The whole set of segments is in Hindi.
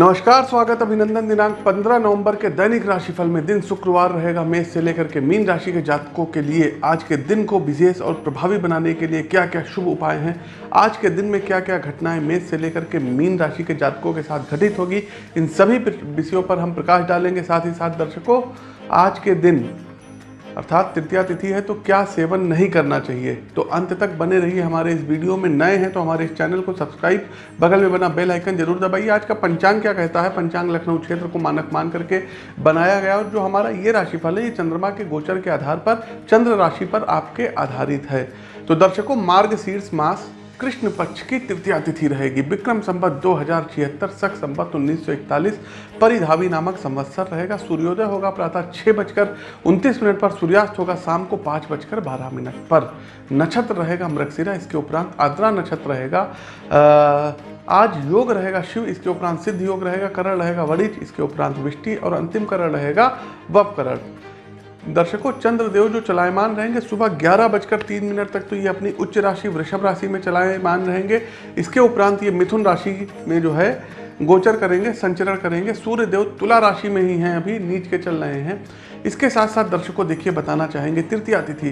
नमस्कार, स्वागत अभिनंदन दिनांक 15 नवंबर के दैनिक राशिफल में दिन शुक्रवार रहेगा। मेष से लेकर के मीन राशि के जातकों के लिए आज के दिन को विशेष और प्रभावी बनाने के लिए क्या क्या शुभ उपाय हैं? आज के दिन में क्या क्या घटनाएँ मेष से लेकर के मीन राशि के जातकों के साथ घटित होगी? इन सभी विषयों पर हम प्रकाश डालेंगे, साथ ही साथ दर्शकों, आज के दिन अर्थात तृतीया तिथि है तो क्या सेवन नहीं करना चाहिए? तो अंत तक बने रहिए हमारे इस वीडियो में। नए हैं तो हमारे इस चैनल को सब्सक्राइब। बगल में बना बेल आइकन ज़रूर दबाइए। आज का पंचांग क्या कहता है? पंचांग लखनऊ क्षेत्र को मानक मान करके बनाया गया और जो हमारा ये राशिफल है, ये चंद्रमा के गोचर के आधार पर, चंद्र राशि पर आपके आधारित है। तो दर्शकों मार्ग शीर्ष मास कृष्ण पक्ष की तृतीया तिथि रहेगी। विक्रम संवत दो हज़ार छिहत्तर सख संवत उन्नीस सौ इकतालीस, परिधावी नामक संवत्सर रहेगा। सूर्योदय होगा प्रातः छः बजकर उनतीस मिनट पर, सूर्यास्त होगा शाम को पाँच बजकर बारह मिनट पर। नक्षत्र रहेगा मृगशिरा, इसके उपरांत आद्रा नक्षत्र रहेगा। आज योग रहेगा शिव, इसके उपरांत सिद्ध योग रहेगा, करण रहेगा वणिज, इसके उपरांत विष्टि और अंतिम करण रहेगा वप करण दर्शकों, चंद्रदेव जो चलायमान रहेंगे, सुबह ग्यारह बजकर तीन मिनट तक तो ये अपनी उच्च राशि वृषभ राशि में चलायमान रहेंगे। इसके उपरांत ये मिथुन राशि में जो है, गोचर करेंगे, संचरण करेंगे। सूर्य देव तुला राशि में ही हैं, अभी नीच के चल रहे हैं। इसके साथ साथ दर्शकों, देखिए, बताना चाहेंगे, तृतीया तिथि।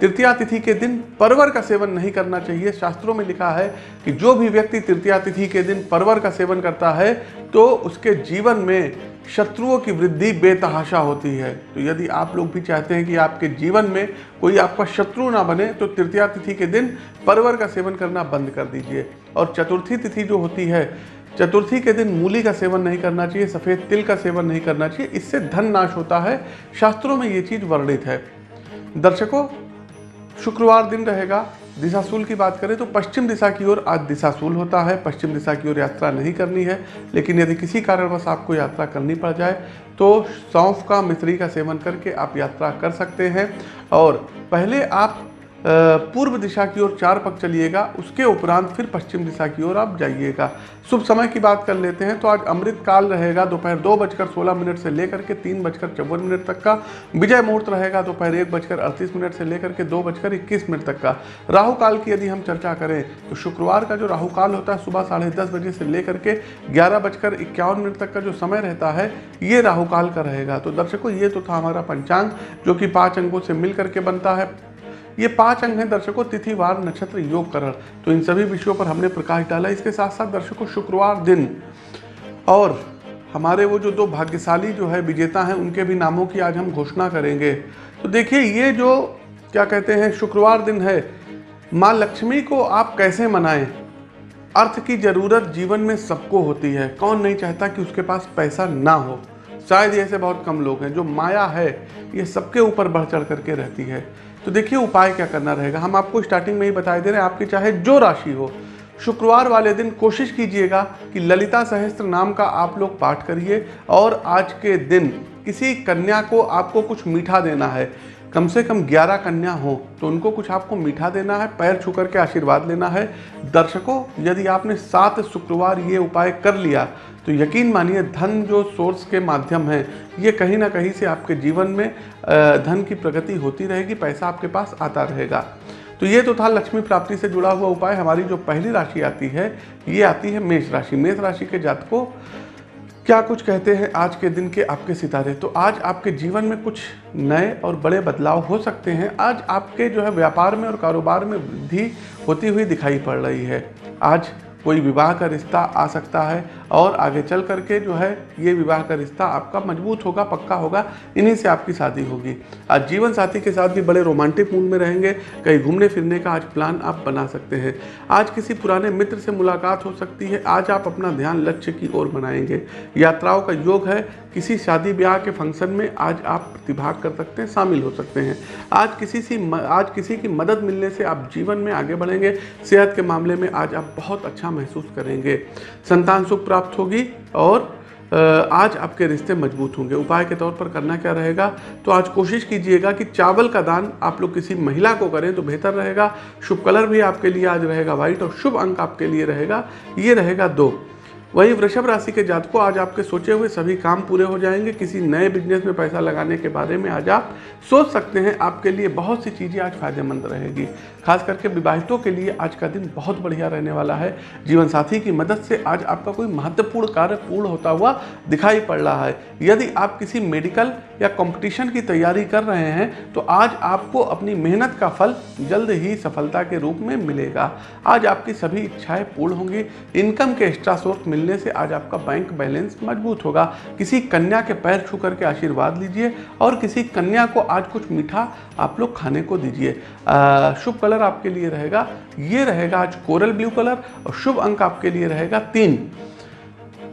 तृतीया तिथि के दिन परवर का सेवन नहीं करना चाहिए। शास्त्रों में लिखा है कि जो भी व्यक्ति तृतीया तिथि के दिन परवर का सेवन करता है तो उसके जीवन में शत्रुओं की वृद्धि बेतहाशा होती है। तो यदि आप लोग भी चाहते हैं कि आपके जीवन में कोई आपका शत्रु ना बने तो तृतीया तिथि के दिन परवर का सेवन करना बंद कर दीजिए। और चतुर्थी तिथि जो होती है, चतुर्थी के दिन मूली का सेवन नहीं करना चाहिए, सफ़ेद तिल का सेवन नहीं करना चाहिए, इससे धन नाश होता है। शास्त्रों में ये चीज़ वर्णित है। दर्शकों, शुक्रवार दिन रहेगा दिशाशूल की बात करें तो पश्चिम दिशा की ओर आज दिशाशूल होता है। पश्चिम दिशा की ओर यात्रा नहीं करनी है, लेकिन यदि किसी कारणवश आपको यात्रा करनी पड़ जाए तो सौंफ का मिश्री का सेवन करके आप यात्रा कर सकते हैं। और पहले आप पूर्व दिशा की ओर चार पग चलिएगा, उसके उपरांत फिर पश्चिम दिशा की ओर आप जाइएगा। शुभ समय की बात कर लेते हैं तो आज अमृत काल रहेगा, दोपहर दो बजकर सोलह मिनट से लेकर के तीन बजकर चौवन मिनट तक का। विजय मुहूर्त रहेगा, दोपहर एक बजकर अड़तीस मिनट से लेकर के दो बजकर इक्कीस मिनट तक का। राहु काल की यदि हम चर्चा करें तो शुक्रवार का जो राहु काल होता है, सुबह साढ़े दस बजे से लेकर के ग्यारह बजकर इक्यावन मिनट तक का जो समय रहता है, ये राहु काल का रहेगा। तो दर्शकों, ये तो था हमारा पंचांग, जो कि पाँच अंगों से मिल करके बनता है। ये पाँच अंग हैं दर्शकों तिथिवार नक्षत्र, योग, करण। तो इन सभी विषयों पर हमने प्रकाश डाला। इसके साथ साथ दर्शकों, शुक्रवार दिन। और हमारे वो जो दो भाग्यशाली जो है, विजेता हैं, उनके भी नामों की आज हम घोषणा करेंगे। तो देखिए, ये जो, क्या कहते हैं, शुक्रवार दिन है, माँ लक्ष्मी को आप कैसे मनाएँ? अर्थ की ज़रूरत जीवन में सबको होती है। कौन नहीं चाहता कि उसके पास पैसा ना हो? शायद ऐसे बहुत कम लोग हैं, जो माया है, ये सबके ऊपर बढ़ चढ़ करके रहती है। तो देखिए उपाय क्या करना रहेगा? हम आपको स्टार्टिंग में ही बता दे रहे हैं, आपकी चाहे जो राशि हो, शुक्रवार वाले दिन कोशिश कीजिएगा कि ललिता सहस्त्र नाम का आप लोग पाठ करिए और आज के दिन किसी कन्या को आपको कुछ मीठा देना है। कम से कम 11 कन्या हो तो उनको कुछ आपको मीठा देना है, पैर छू करके आशीर्वाद लेना है। दर्शकों, यदि आपने सात शुक्रवार ये उपाय कर लिया तो यकीन मानिए धन जो सोर्स के माध्यम है, ये कहीं ना कहीं से आपके जीवन में धन की प्रगति होती रहेगी, पैसा आपके पास आता रहेगा। तो ये तो था लक्ष्मी प्राप्ति से जुड़ा हुआ उपाय। हमारी जो पहली राशि आती है, ये आती है मेष राशि। मेष राशि के जातकों क्या कुछ कहते हैं आज के दिन के आपके सितारे? तो आज आपके जीवन में कुछ नए और बड़े बदलाव हो सकते हैं। आज आपके जो है व्यापार में और कारोबार में वृद्धि होती हुई दिखाई पड़ रही है। आज कोई विवाह का रिश्ता आ सकता है। और आगे चल करके जो है, ये विवाह का रिश्ता आपका मज़बूत होगा, पक्का होगा, इन्हीं से आपकी शादी होगी। आज जीवन साथी के साथ भी बड़े रोमांटिक मूड में रहेंगे, कहीं घूमने फिरने का आज प्लान आप बना सकते हैं। आज किसी पुराने मित्र से मुलाकात हो सकती है, आज आप अपना ध्यान लक्ष्य की ओर बनाएँगे। यात्राओं का योग है, किसी शादी ब्याह के फ़ंक्शन में आज आप प्रतिभाग कर सकते हैं, शामिल हो सकते हैं। आज किसी से आज किसी की मदद मिलने से आप जीवन में आगे बढ़ेंगे, सेहत के मामले में आज आप बहुत अच्छा महसूस करेंगे। संतान सुख प्राप्त होगी और आज आपके रिश्ते मज़बूत होंगे। उपाय के तौर पर करना क्या रहेगा? तो आज कोशिश कीजिएगा कि चावल का दान आप लोग किसी महिला को करें तो बेहतर रहेगा। शुभ कलर भी आपके लिए आज रहेगा, व्हाइट, और शुभ अंक आपके लिए रहेगा। ये रहेगा दो। वहीं वृषभ राशि के जातकों, आज आपके सोचे हुए सभी काम पूरे हो जाएँगे। किसी नए बिज़नेस में पैसा लगाने के बारे में आज आप सोच सकते हैं। आपके लिए बहुत सी चीज़ें आज फ़ायदेमंद रहेगी। खास करके विवाहितों के लिए आज का दिन बहुत बढ़िया रहने वाला है। जीवन साथी की मदद से आज आपका कोई महत्वपूर्ण कार्य पूर्ण होता हुआ दिखाई पड़ रहा है। यदि आप किसी मेडिकल या कंपटीशन की तैयारी कर रहे हैं तो आज आपको अपनी मेहनत का फल जल्द ही सफलता के रूप में मिलेगा। आज आपकी सभी इच्छाएँ पूर्ण होंगी। इनकम के एक्स्ट्रा सोर्स मिलने से आज आपका बैंक बैलेंस मज़बूत होगा। किसी कन्या के पैर छू करके आशीर्वाद लीजिए और किसी कन्या को आज कुछ मीठा आप लोग खाने को दीजिए। शुभ कलर आपके लिए रहेगा। ये रहेगा आज कोरल ब्लू कलर और शुभ अंक आपके लिए रहेगा तीन।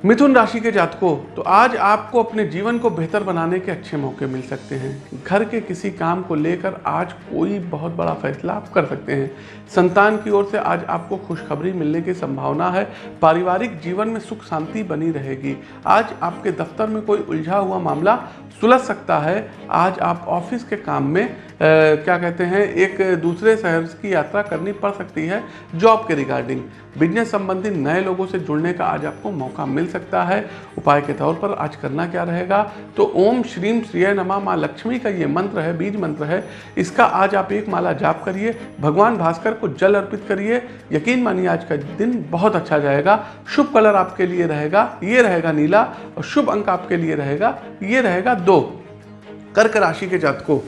मिथुन राशि के जातकों तो आज आपको अपने जीवन को बेहतर बनाने के अच्छे मौके मिल सकते हैं। घर के किसी काम को लेकर आज कोई बहुत बड़ा फैसला आप कर सकते हैं। संतान की ओर से आज आपको खुशखबरी मिलने की संभावना है। पारिवारिक जीवन में सुख शांति बनी रहेगी। आज आपके दफ्तर में कोई उलझा हुआ मामला सुलझ सकता है। आज आप ऑफ़िस के काम में क्या कहते हैं, एक दूसरे शहर की यात्रा करनी पड़ सकती है जॉब के रिगार्डिंग बिज़नेस संबंधी नए लोगों से जुड़ने का आज आपको मौका मिल सकता है। उपाय के तौर पर आज करना क्या रहेगा? तो ओम श्रीम श्रिय नमा माँ लक्ष्मी का ये मंत्र है, बीज मंत्र है। इसका आज आप एक माला जाप करिए। भगवान भास्कर को जल अर्पित करिए। यकीन मानिए आज का दिन बहुत अच्छा जाएगा। शुभ कलर आपके लिए रहेगा, ये रहेगा नीला और शुभ अंक आपके लिए रहेगा, ये रहेगा दो। कर्क राशि के जातकों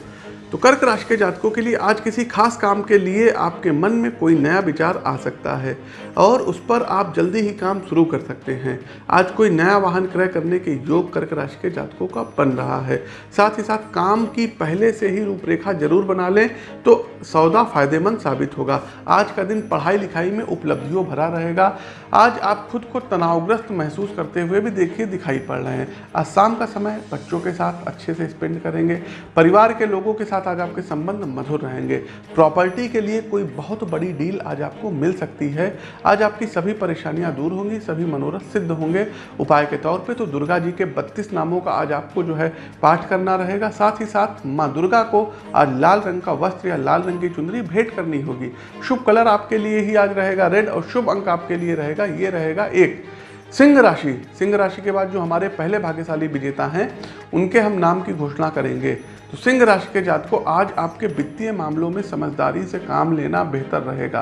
तो कर्क राशि के जातकों के लिए आज किसी खास काम के लिए आपके मन में कोई नया विचार आ सकता है और उस पर आप जल्दी ही काम शुरू कर सकते हैं। आज कोई नया वाहन क्रय करने के योग कर्क राशि के जातकों का बन रहा है। साथ ही साथ काम की पहले से ही रूपरेखा ज़रूर बना लें तो सौदा फ़ायदेमंद साबित होगा। आज का दिन पढ़ाई लिखाई में उपलब्धियों भरा रहेगा। आज आप खुद को तनावग्रस्त महसूस करते हुए भी देखिए दिखाई पड़ रहे हैं। आज शाम का समय बच्चों के साथ अच्छे से स्पेंड करेंगे। परिवार के लोगों के साथ आज आपके संबंध मधुर रहेंगे। प्रॉपर्टी के लिए कोई बहुत बड़ी डील आज आपको मिल सकती है। आज आपकी सभी परेशानियाँ दूर होंगी, सभी मनोरथ सिद्ध होंगे। उपाय के तौर पे तो दुर्गा जी के बत्तीस नामों का आज आपको जो है पाठ करना रहेगा। साथ ही साथ माँ दुर्गा को आज लाल रंग का वस्त्र या लाल रंग की चुंदरी भेंट करनी होगी। शुभ कलर आपके लिए ही आज रहेगा, रेड और शुभ अंक आपके लिए रहेगा, ये रहेगा एक। सिंह राशि। सिंह राशि के बाद जो हमारे पहले भाग्यशाली विजेता हैं, उनके हम नाम की घोषणा करेंगे। तो सिंह राशि के जात को आज आपके वित्तीय मामलों में समझदारी से काम लेना बेहतर रहेगा।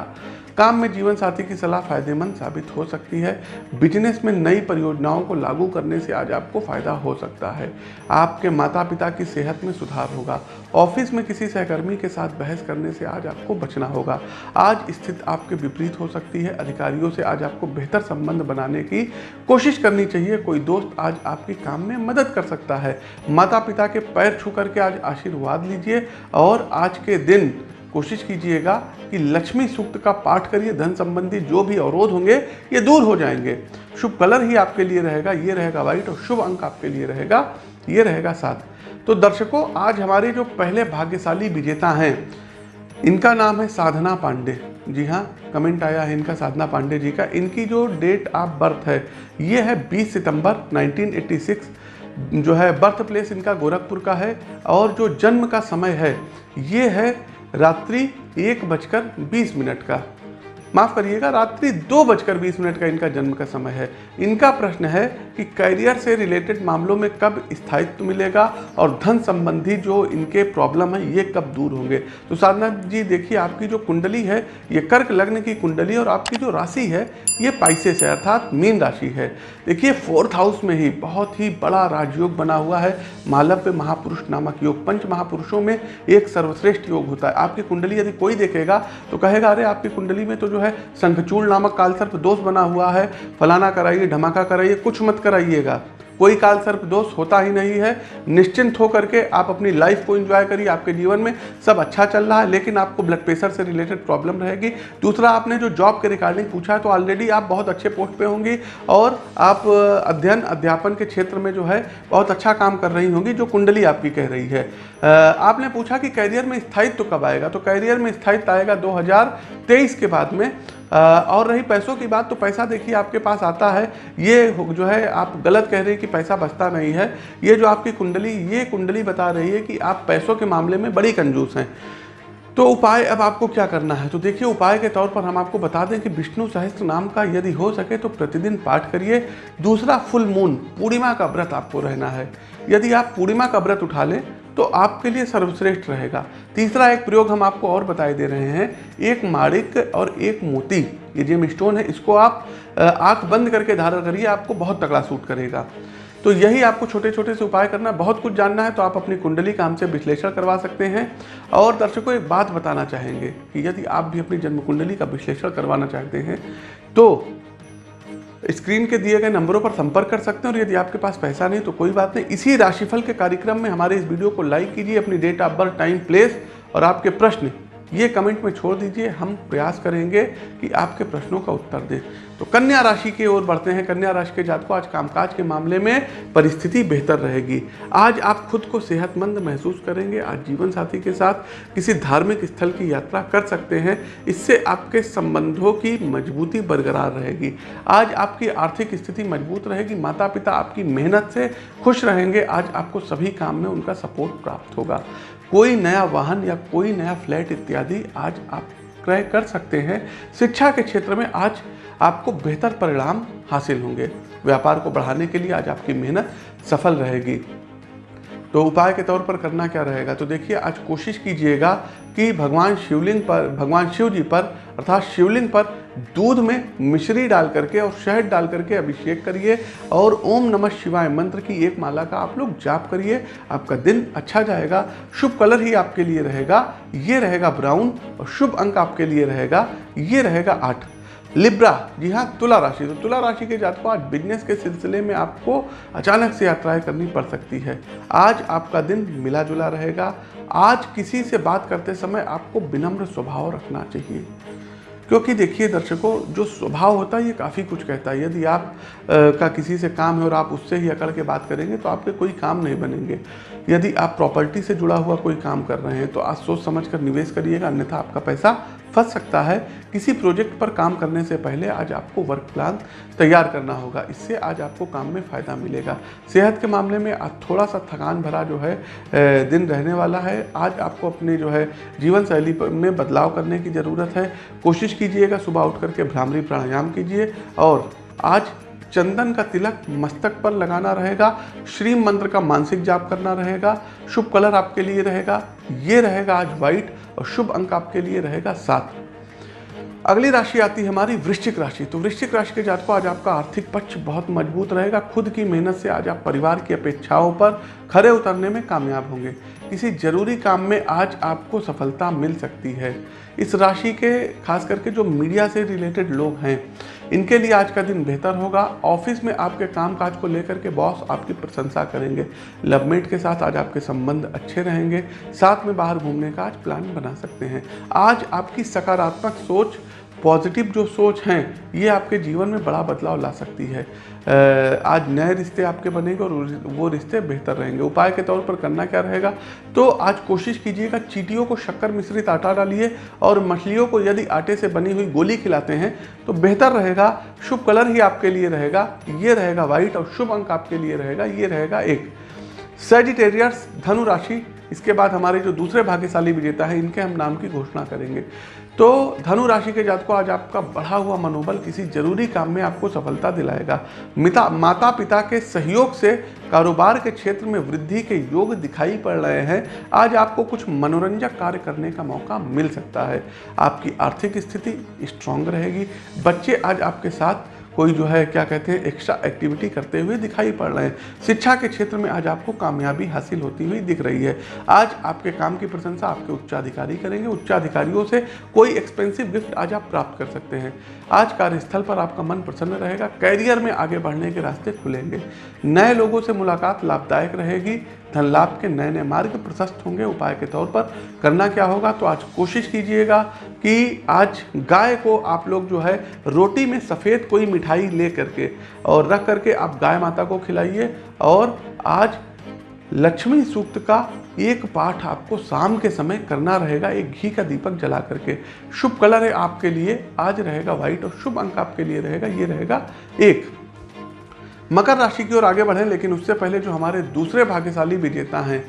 काम में जीवन साथी की सलाह फ़ायदेमंद साबित हो सकती है। बिज़नेस में नई परियोजनाओं को लागू करने से आज आपको फ़ायदा हो सकता है। आपके माता पिता की सेहत में सुधार होगा। ऑफ़िस में किसी सहकर्मी के साथ बहस करने से आज आपको बचना होगा। आज स्थिति आपके विपरीत हो सकती है। अधिकारियों से आज आपको बेहतर संबंध बनाने की कोशिश करनी चाहिए। कोई दोस्त आज आपके काम में मदद कर सकता है। माता पिता के पैर छू करके आज आशीर्वाद लीजिए और आज के दिन कोशिश कीजिएगा कि लक्ष्मी सूक्त का पाठ करिए, धन संबंधी जो भी अवरोध होंगे, ये दूर हो जाएँगे। शुभ कलर ही आपके लिए रहेगा, ये रहेगा व्हाइट और शुभ अंक आपके लिए रहेगा, ये रहेगा सात। तो दर्शकों, आज हमारे जो पहले भाग्यशाली विजेता हैं, इनका नाम है साधना पांडे। जी हाँ कमेंट आया है इनका, साधना पांडे जी का। इनकी जो डेट ऑफ़ बर्थ है, ये है 20 सितंबर 1986 जो है बर्थ प्लेस इनका गोरखपुर का है और जो जन्म का समय है, ये है रात्रि एक बजकर बीस मिनट का। माफ़ करिएगा, रात्रि दो बजकर बीस मिनट का इनका जन्म का समय है। इनका प्रश्न है कि करियर से रिलेटेड मामलों में कब स्थायित्व मिलेगा और धन संबंधी जो इनके प्रॉब्लम है, ये कब दूर होंगे। तो साधना जी, देखिए, आपकी जो कुंडली है, ये कर्क लग्न की कुंडली और आपकी जो राशि है, ये पाइसेस है, अर्थात मीन राशि है। देखिए फोर्थ हाउस में ही बहुत ही बड़ा राजयोग बना हुआ है, मालव्य महापुरुष नामक योग। पंच महापुरुषों में एक सर्वश्रेष्ठ योग होता है। आपकी कुंडली यदि कोई देखेगा तो कहेगा, अरे, आपकी कुंडली में तो जो है शंखचूड़ नामक कालसर्प दोष बना हुआ है, फलाना कराइए, धमाका कराइए, कुछ मत कराइएगा। कोई काल सर्प दोष होता ही नहीं है। निश्चिंत होकर के आप अपनी लाइफ को एंजॉय करिए। आपके जीवन में सब अच्छा चल रहा है, लेकिन आपको ब्लड प्रेशर से रिलेटेड प्रॉब्लम रहेगी। दूसरा, आपने जो जॉब के रिगार्डिंग पूछा है तो ऑलरेडी आप बहुत अच्छे पोस्ट पे होंगी और आप अध्ययन, अध्यापन के क्षेत्र में जो है, बहुत अच्छा काम कर रही होंगी, जो कुंडली आपकी कह रही है। आपने पूछा कि कैरियर में स्थायित्व तो कब आएगा? तो कैरियर में स्थायित्व आएगा दो हज़ार तेईस के बाद में। और रही पैसों की बात तो पैसा देखिए आपके पास आता है। ये जो है, आप गलत कह रहे हैं कि पैसा बचता नहीं है। ये जो आपकी कुंडली, ये कुंडली बता रही है कि आप पैसों के मामले में बड़ी कंजूस हैं। तो उपाय, अब आपको क्या करना है? तो देखिए, उपाय के तौर पर हम आपको बता दें कि विष्णु सहस्त्र नाम का यदि हो सके तो प्रतिदिन पाठ करिए। दूसरा फुल मून, पूर्णिमा का व्रत आपको रहना है। यदि आप पूर्णिमा का व्रत उठा लें तो आपके लिए सर्वश्रेष्ठ रहेगा। तीसरा एक प्रयोग हम आपको और बताए दे रहे हैं। एक माणिक और एक मोती। ये जेम स्टोन है, इसको आप आँख बंद करके धारण करिए, आपको बहुत तगड़ा सूट करेगा। तो यही आपको छोटे छोटे से उपाय करना बहुत कुछ जानना है तो आप अपनी कुंडली का हमसे विश्लेषण करवा सकते हैं। और दर्शकों, एक बात बताना चाहेंगे कि यदि आप भी अपनी जन्म कुंडली का विश्लेषण करवाना चाहते हैं तो स्क्रीन के दिए गए नंबरों पर संपर्क कर सकते हैं और यदि आपके पास पैसा नहीं तो कोई बात नहीं। इसी राशिफल के कार्यक्रम में हमारे इस वीडियो को लाइक कीजिए, अपनी date of birth time place और आपके प्रश्न। ये कमेंट में छोड़ दीजिए, हम प्रयास करेंगे कि आपके प्रश्नों का उत्तर दें। तो कन्या राशि की ओर बढ़ते हैं। कन्या राशि के जातकों, आज कामकाज के मामले में परिस्थिति बेहतर रहेगी। आज आप खुद को सेहतमंद महसूस करेंगे। आज जीवन साथी के साथ किसी धार्मिक स्थल की यात्रा कर सकते हैं। इससे आपके संबंधों की मजबूती बरकरार रहेगी। आज आपकी आर्थिक स्थिति मज़बूत रहेगी। माता पिता आपकी मेहनत से खुश रहेंगे। आज आपको सभी काम में उनका सपोर्ट प्राप्त होगा। कोई नया वाहन या कोई नया फ्लैट इत्यादि आज आप क्रय कर सकते हैं। शिक्षा के क्षेत्र में आज आपको बेहतर परिणाम हासिल होंगे। व्यापार को बढ़ाने के लिए आज आपकी मेहनत सफल रहेगी। तो उपाय के तौर पर करना क्या रहेगा? तो देखिए, आज कोशिश कीजिएगा कि भगवान शिवलिंग पर, भगवान शिव जी पर, अर्थात शिवलिंग पर दूध में मिश्री डाल करके और शहद डाल करके अभिषेक करिए और ओम नमः शिवाय मंत्र की एक माला का आप लोग जाप करिए। आपका दिन अच्छा जाएगा। शुभ कलर ही आपके लिए रहेगा। ये रहेगा ब्राउन और शुभ अंक आपके लिए रहेगा। ये रहेगा आठ। लिब्रा। जी हाँ तुला राशि। तो तुला राशि के जातकों, आज बिज़नेस के सिलसिले में आपको अचानक से यात्राएँ करनी पड़ सकती है। आज आपका दिन मिला जुला रहेगा। आज किसी से बात करते समय आपको विनम्र स्वभाव रखना चाहिए। क्योंकि देखिए दर्शकों जो स्वभाव होता है ये काफ़ी कुछ कहता है। यदि आप आ, का किसी से काम है और आप उससे ही अकड़ के बात करेंगे तो आपके कोई काम नहीं बनेंगे। यदि आप प्रॉपर्टी से जुड़ा हुआ कोई काम कर रहे हैं तो आप सोच समझ कर निवेश करिएगा अन्यथा आपका पैसा फंस सकता है। किसी प्रोजेक्ट पर काम करने से पहले आज आपको वर्क प्लान तैयार करना होगा। इससे आज आपको काम में फ़ायदा मिलेगा। सेहत के मामले में आज थोड़ा सा थकान भरा जो है दिन रहने वाला है। आज आपको अपने जो है जीवन शैली में बदलाव करने की ज़रूरत है। कोशिश कीजिएगा सुबह उठ करके भ्रामरी प्राणायाम कीजिए और आज चंदन का तिलक मस्तक पर लगाना रहेगा श्री मंत्र का मानसिक जाप करना रहेगा, शुभ कलर आपके लिए रहेगा, ये रहेगा आज व्हाइट और शुभ अंक आपके लिए रहेगा सात। अगली राशि आती है हमारी वृश्चिक राशि तो वृश्चिक राशि के जातकों, आज आपका आर्थिक पक्ष बहुत मज़बूत रहेगा, खुद की मेहनत से आज आप परिवार की अपेक्षाओं पर खरे उतरने में कामयाब होंगे। किसी ज़रूरी काम में आज आपको सफलता मिल सकती है। इस राशि के, खास करके जो मीडिया से रिलेटेड लोग हैं इनके लिए आज का दिन बेहतर होगा। ऑफ़िस में आपके काम काज को लेकर के बॉस आपकी प्रशंसा करेंगे। लवमेट के साथ आज आपके संबंध अच्छे रहेंगे। साथ में बाहर घूमने का आज प्लान बना सकते हैं। आज आपकी सकारात्मक सोच पॉजिटिव जो सोच हैं, ये आपके जीवन में बड़ा बदलाव ला सकती है। आज नए रिश्ते आपके बनेंगे और वो रिश्ते बेहतर रहेंगे। उपाय के तौर पर करना क्या रहेगा? तो आज कोशिश कीजिएगा, चीटियों को शक्कर मिश्रित आटा डालिए और मछलियों को यदि आटे से बनी हुई गोली खिलाते हैं तो बेहतर रहेगा, शुभ कलर ही आपके लिए रहेगा, ये रहेगा व्हाइट और शुभ अंक आपके लिए रहेगा, ये रहेगा एक। सेजिटेरियस धनु राशि इसके बाद हमारे जो दूसरे भाग्यशाली विजेता है, इनके हम नाम की घोषणा करेंगे। तो धनु राशि के जातकों, आज आपका बढ़ा हुआ मनोबल किसी ज़रूरी काम में आपको सफलता दिलाएगा। मिता माता पिता के सहयोग से कारोबार के क्षेत्र में वृद्धि के योग दिखाई पड़ रहे हैं। आज आपको कुछ मनोरंजक कार्य करने का मौका मिल सकता है। आपकी आर्थिक स्थिति स्ट्रांग रहेगी। बच्चे आज आपके साथ कोई जो है, क्या कहते हैं एक्स्ट्रा एक्टिविटी करते हुए दिखाई पड़ रहे हैं। शिक्षा के क्षेत्र में आज आपको कामयाबी हासिल होती हुई दिख रही है। आज आपके काम की प्रशंसा आपके उच्चाधिकारी करेंगे। उच्चाधिकारियों से कोई एक्सपेंसिव गिफ्ट आज आप प्राप्त कर सकते हैं। आज कार्यस्थल पर आपका मन प्रसन्न रहेगा। कैरियर में आगे बढ़ने के रास्ते खुलेंगे। नए लोगों से मुलाकात लाभदायक रहेगी। धन लाभ के नए नए मार्ग प्रशस्त होंगे। उपाय के तौर पर करना क्या होगा? तो आज कोशिश कीजिएगा कि आज गाय को आप लोग जो है रोटी में सफ़ेद कोई मिठाई ले करके और रख करके आप गाय माता को खिलाइए और आज लक्ष्मी सूक्त का एक पाठ आपको शाम के समय करना रहेगा। एक घी का दीपक जला करके। शुभ कलर है आपके लिए। आज रहेगा व्हाइट और शुभ अंक आपके लिए रहेगा। ये रहेगा एक। मकर राशि की ओर आगे बढ़ें, लेकिन उससे पहले जो हमारे दूसरे भाग्यशाली विजेता हैं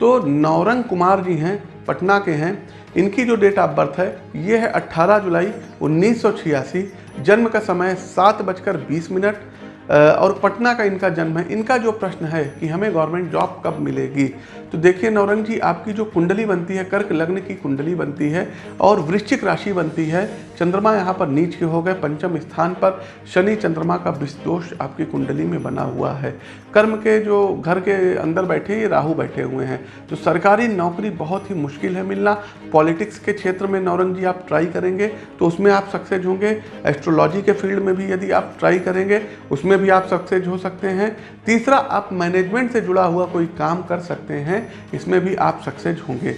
तो नौरंग कुमार जी हैं, पटना के हैं। इनकी जो डेट ऑफ़ बर्थ है, ये है 18 जुलाई उन्नीस सौ छियासी, जन्म का समय सात बजकर बीस मिनट और पटना का इनका जन्म है। इनका जो प्रश्न है कि हमें गवर्नमेंट जॉब कब मिलेगी? तो देखिए नौरंग जी, आपकी जो कुंडली बनती है, कर्क लग्न की कुंडली बनती है और वृश्चिक राशि बनती है। चंद्रमा यहाँ पर नीच के हो गए, पंचम स्थान पर शनि चंद्रमा का दोष आपकी कुंडली में बना हुआ है। कर्म के जो घर के अंदर बैठे ये राहु बैठे हुए हैं। तो सरकारी नौकरी बहुत ही मुश्किल है मिलना। पॉलिटिक्स के क्षेत्र में नौरंग जी, आप ट्राई करेंगे तो उसमें आप सक्सेस होंगे। एस्ट्रोलॉजी के फ़ील्ड में भी यदि आप ट्राई करेंगे, उसमें भी आप सक्सेस हो सकते हैं। तीसरा, आप मैनेजमेंट से जुड़ा हुआ कोई काम कर सकते हैं, इसमें भी आप सक्सेस होंगे।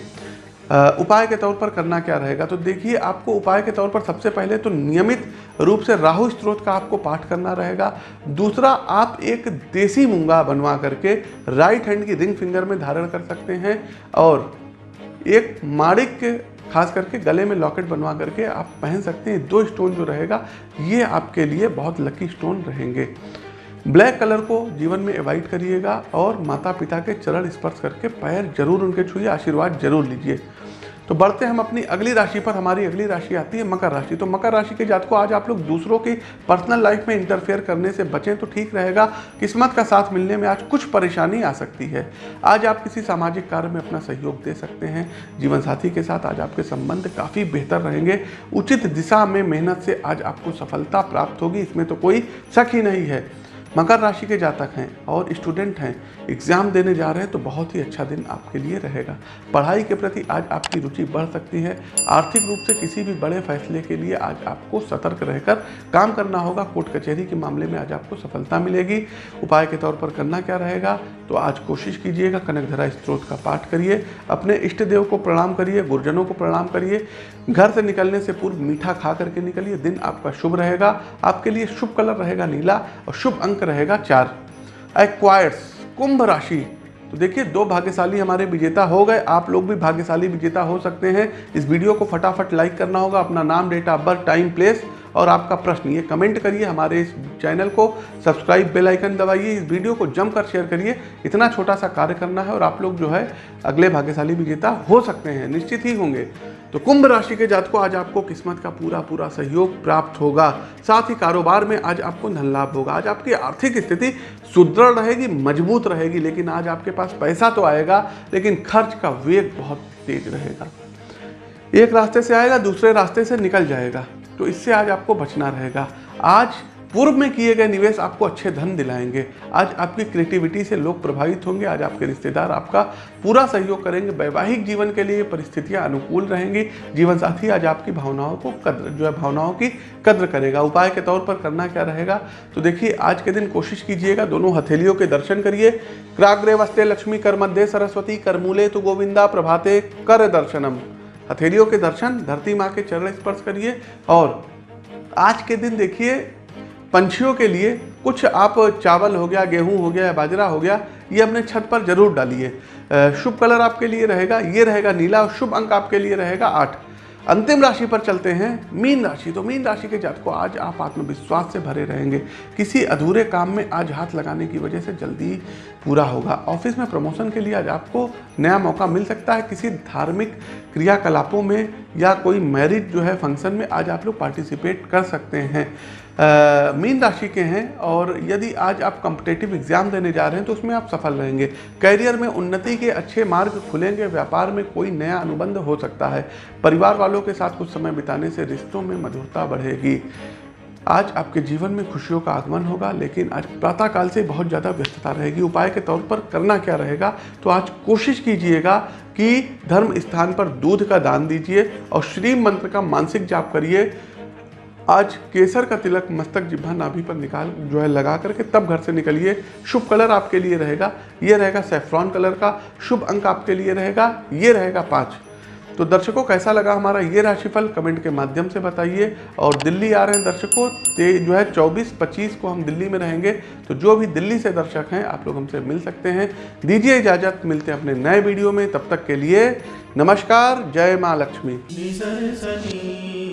उपाय के तौर पर करना क्या रहेगा? तो देखिए, आपको उपाय के तौर पर सबसे पहले तो नियमित रूप से राहु स्त्रोत का आपको पाठ करना रहेगा। दूसरा, आप एक देसी मूँगा बनवा करके राइट हैंड की रिंग फिंगर में धारण कर सकते हैं और एक माड़िक खास करके गले में लॉकेट बनवा करके आप पहन सकते हैं। दो स्टोन जो रहेगा, ये आपके लिए बहुत लकी स्टोन रहेंगे। ब्लैक कलर को जीवन में अवॉइड करिएगा और माता पिता के चरण स्पर्श करके पैर ज़रूर उनके छूए आशीर्वाद ज़रूर लीजिए। तो बढ़ते हम अपनी अगली राशि पर, हमारी अगली राशि आती है मकर राशि। तो मकर राशि के जात को आज आप लोग दूसरों की पर्सनल लाइफ में इंटरफेयर करने से बचें तो ठीक रहेगा। किस्मत का साथ मिलने में आज कुछ परेशानी आ सकती है। आज आप किसी सामाजिक कार्य में अपना सहयोग दे सकते हैं। जीवन साथी के साथ आज आपके संबंध काफ़ी बेहतर रहेंगे। उचित दिशा में मेहनत से आज आपको सफलता प्राप्त होगी। इसमें तो कोई शक ही नहीं है। मकर राशि के जातक हैं और स्टूडेंट हैं। एग्ज़ाम देने जा रहे हैं तो बहुत ही अच्छा दिन आपके लिए रहेगा। पढ़ाई के प्रति आज आपकी रुचि बढ़ सकती है। आर्थिक रूप से किसी भी बड़े फैसले के लिए आज आपको सतर्क रहकर काम करना होगा। कोर्ट कचहरी के मामले में आज आपको सफलता मिलेगी। उपाय के तौर पर करना क्या रहेगा? तो आज कोशिश कीजिएगा कनकधरा स्त्रोत का पाठ करिए। अपने इष्ट देव को प्रणाम करिए, गुरुजनों को प्रणाम करिए। घर से निकलने से पूर्व मीठा खा करके निकलिए। दिन आपका शुभ रहेगा। आपके लिए शुभ कलर रहेगा नीला और शुभ अंक रहेगा चार। एक्वायर्स कुंभ राशि। तो देखिए, दो भाग्यशाली हमारे विजेता हो गए। आप लोग भी भाग्यशाली विजेता हो सकते हैं। इस वीडियो को फटाफट लाइक करना होगा। अपना नाम date of birth time place और आपका प्रश्न ये कमेंट करिए हमारे इस चैनल को, सब्सक्राइब बेल आइकन दबाइए, इस वीडियो को जमकर शेयर करिए। इतना छोटा सा कार्य करना है और आप लोग जो है अगले भाग्यशाली विजेता हो सकते हैं, निश्चित ही होंगे। तो कुंभ राशि के जात को आज आपको किस्मत का पूरा पूरा सहयोग प्राप्त होगा। साथ ही कारोबार में आज आपको धन लाभ होगा। आज आपकी आर्थिक स्थिति सुदृढ़ रहेगी, मज़बूत रहेगी, लेकिन आज आपके पास पैसा तो आएगा, लेकिन खर्च का वेग बहुत तेज रहेगा। एक रास्ते से आएगा, दूसरे रास्ते से निकल जाएगा। तो इससे आज आपको बचना रहेगा। आज पूर्व में किए गए निवेश आपको अच्छे धन दिलाएँगे। आज आपकी क्रिएटिविटी से लोग प्रभावित होंगे। आज आपके रिश्तेदार आपका पूरा सहयोग करेंगे। वैवाहिक जीवन के लिए परिस्थितियाँ अनुकूल रहेंगी। जीवन साथी आज आपकी भावनाओं को कद्र, जो है भावनाओं की कद्र करेगा। उपाय के तौर पर करना क्या रहेगा? तो देखिए, आज के दिन कोशिश कीजिएगा दोनों हथेलियों के दर्शन करिए। क्राग्रे वस्ते लक्ष्मी कर मध्य सरस्वती करमूले तो गोविंदा प्रभाते कर दर्शनम। हथेलियों के दर्शन, धरती माँ के चरण स्पर्श करिए और आज के दिन देखिए, पंछियों के लिए कुछ आप चावल हो गया, गेहूँ हो गया, बाजरा हो गया, ये अपने छत पर ज़रूर डालिए। शुभ कलर आपके लिए रहेगा, ये रहेगा नीला और शुभ अंक आपके लिए रहेगा आठ। अंतिम राशि पर चलते हैं। मीन राशि। तो मीन राशि के जात को आज आप आत्मविश्वास से भरे रहेंगे। किसी अधूरे काम में आज हाथ लगाने की वजह से जल्दी पूरा होगा। ऑफ़िस में प्रमोशन के लिए आज आपको नया मौका मिल सकता है। किसी धार्मिक क्रियाकलापों में या कोई मैरिज जो है फ़ंक्शन में आज आप लोग पार्टिसिपेट कर सकते हैं। मीन राशि के हैं और यदि आज आप कम्पिटेटिव एग्ज़ाम देने जा रहे हैं तो उसमें आप सफल रहेंगे। कैरियर में उन्नति के अच्छे मार्ग खुलेंगे, व्यापार में कोई नया अनुबंध हो सकता है। परिवार वालों के साथ कुछ समय बिताने से रिश्तों में मधुरता बढ़ेगी। आज आपके जीवन में खुशियों का आगमन होगा, लेकिन आज प्रातःकाल से बहुत ज़्यादा व्यस्तता रहेगी। उपाय के तौर पर करना क्या रहेगा तो आज कोशिश कीजिएगा कि धर्म स्थान पर दूध का दान दीजिए और श्री मंत्र का मानसिक जाप करिए। आज केसर का तिलक मस्तक जिब्भा नाभि पर निकाल जो है लगा करके तब घर से निकलिए। शुभ कलर आपके लिए रहेगा। ये रहेगा सेफ्रॉन कलर का। शुभ अंक आपके लिए रहेगा। ये रहेगा पाँच। तो दर्शकों, कैसा लगा हमारा ये राशिफल? कमेंट के माध्यम से बताइए। और दिल्ली आ रहे हैं दर्शकों, ते जो है 24 25 को हम दिल्ली में रहेंगे। तो जो भी दिल्ली से दर्शक हैं, आप लोग हमसे मिल सकते हैं। दीजिए इजाज़त, मिलते हैं अपने नए वीडियो में। तब तक के लिए नमस्कार, जय माँ लक्ष्मी।